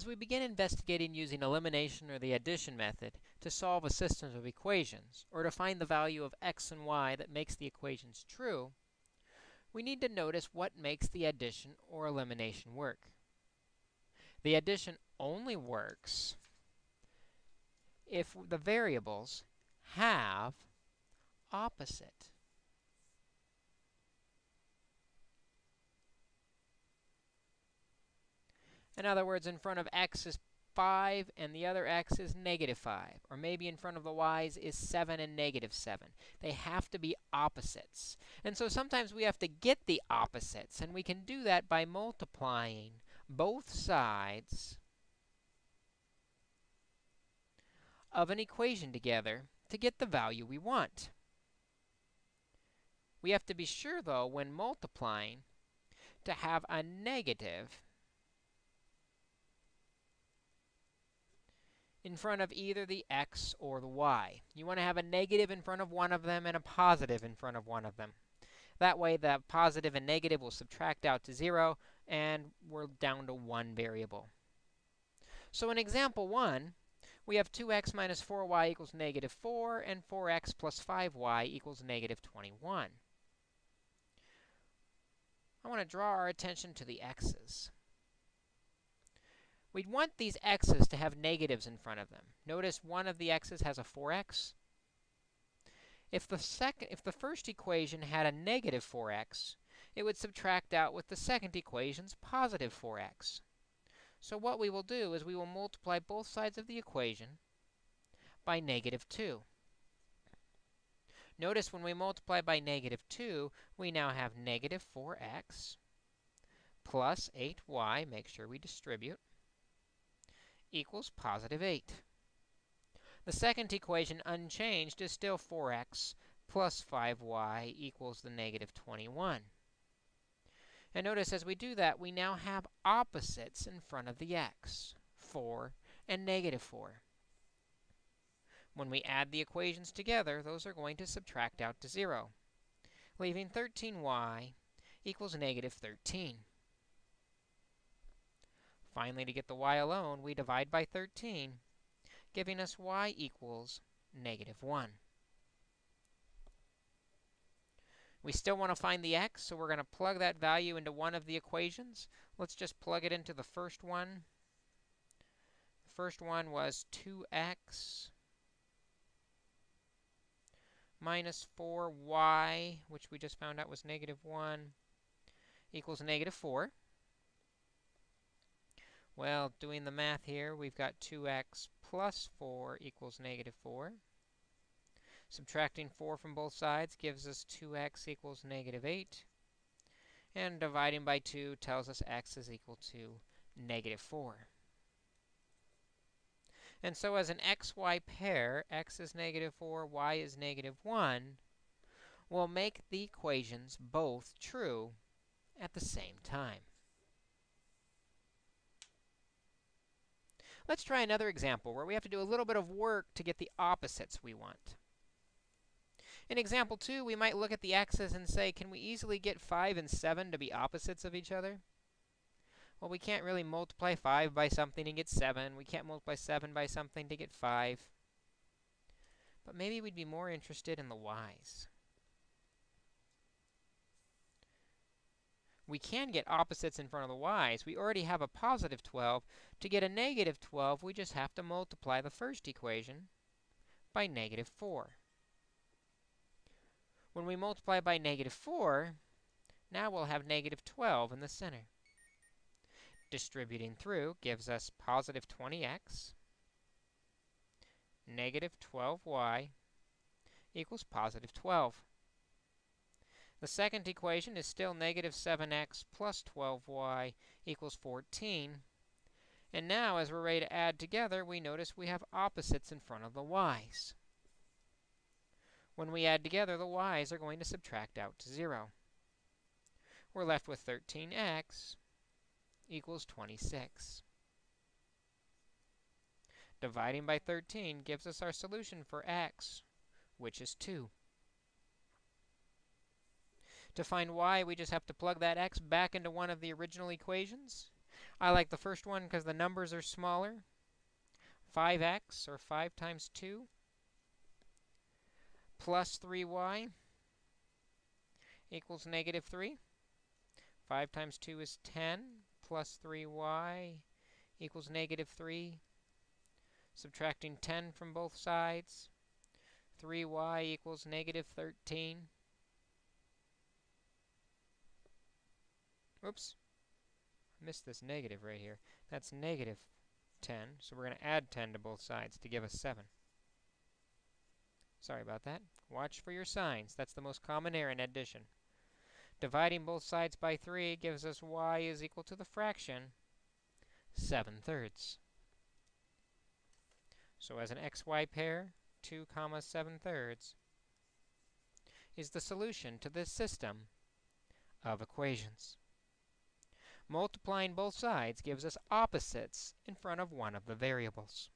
As we begin investigating using elimination or the addition method to solve a system of equations, or to find the value of x and y that makes the equations true, we need to notice what makes the addition or elimination work. The addition only works if the variables have opposite. In other words, in front of x is 5 and the other x is negative 5. Or maybe in front of the y's is 7 and negative 7. They have to be opposites. And so sometimes we have to get the opposites. And we can do that by multiplying both sides of an equation together to get the value we want. We have to be sure, though, when multiplying, to have a negative in front of either the x or the y. You want to have a negative in front of one of them and a positive in front of one of them. That way, the positive and negative will subtract out to 0, and we're down to one variable. So in example 1, we have 2x minus 4y equals negative 4, and 4x plus 5y equals negative 21. I want to draw our attention to the x's. We'd want these x's to have negatives in front of them. Notice one of the x's has a 4x. If the second if the first equation had a negative 4x, it would subtract out with the second equation's positive 4x. So what we will do is we will multiply both sides of the equation by negative 2. Notice when we multiply by negative 2, we now have negative 4x plus 8y, make sure we distribute, equals positive 8. The second equation, unchanged, is still 4x plus 5y equals the negative 21. And notice as we do that, we now have opposites in front of the x, 4 and negative 4. When we add the equations together, those are going to subtract out to 0, leaving 13y equals negative 13. Finally, to get the y alone, we divide by 13, giving us y equals negative 1. We still want to find the x, so we're going to plug that value into one of the equations. Let's just plug it into the first one. The first one was 2x minus 4y, which we just found out was negative 1, equals negative 4. Well, doing the math here, we've got 2x plus 4 equals negative 4. Subtracting 4 from both sides gives us 2x equals negative 8. And dividing by 2 tells us x is equal to negative 4. And so as an xy pair, x is negative 4, y is negative 1, we'll make the equations both true at the same time. Let's try another example where we have to do a little bit of work to get the opposites we want. In example 2, we might look at the x's and say, can we easily get 5 and 7 to be opposites of each other? Well, we can't really multiply 5 by something and get 7. We can't multiply 7 by something to get 5. But maybe we'd be more interested in the y's. We can get opposites in front of the y's. We already have a positive 12. To get a negative 12, we just have to multiply the first equation by negative 4. When we multiply by negative 4, now we'll have negative 12 in the center. Distributing through gives us positive 20x, negative 12y equals positive 12. The second equation is still negative 7x plus 12y equals 14. And now, as we're ready to add together, we notice we have opposites in front of the y's. When we add together, the y's are going to subtract out to 0. We're left with 13x equals 26. Dividing by 13 gives us our solution for x, which is 2. To find y, we just have to plug that x back into one of the original equations. I like the first one because the numbers are smaller. 5x, or 5 times 2, plus 3y equals negative 3. 5 times 2 is 10, plus 3y equals negative 3. Subtracting 10 from both sides, 3y equals negative 13. Oops, missed this negative right here. That's negative 10, so we're going to add 10 to both sides to give us 7. Sorry about that. Watch for your signs. That's the most common error in addition. Dividing both sides by 3 gives us y is equal to the fraction 7 thirds. So as an xy pair, 2 comma 7 thirds is the solution to this system of equations. Multiplying both sides gives us opposites in front of one of the variables.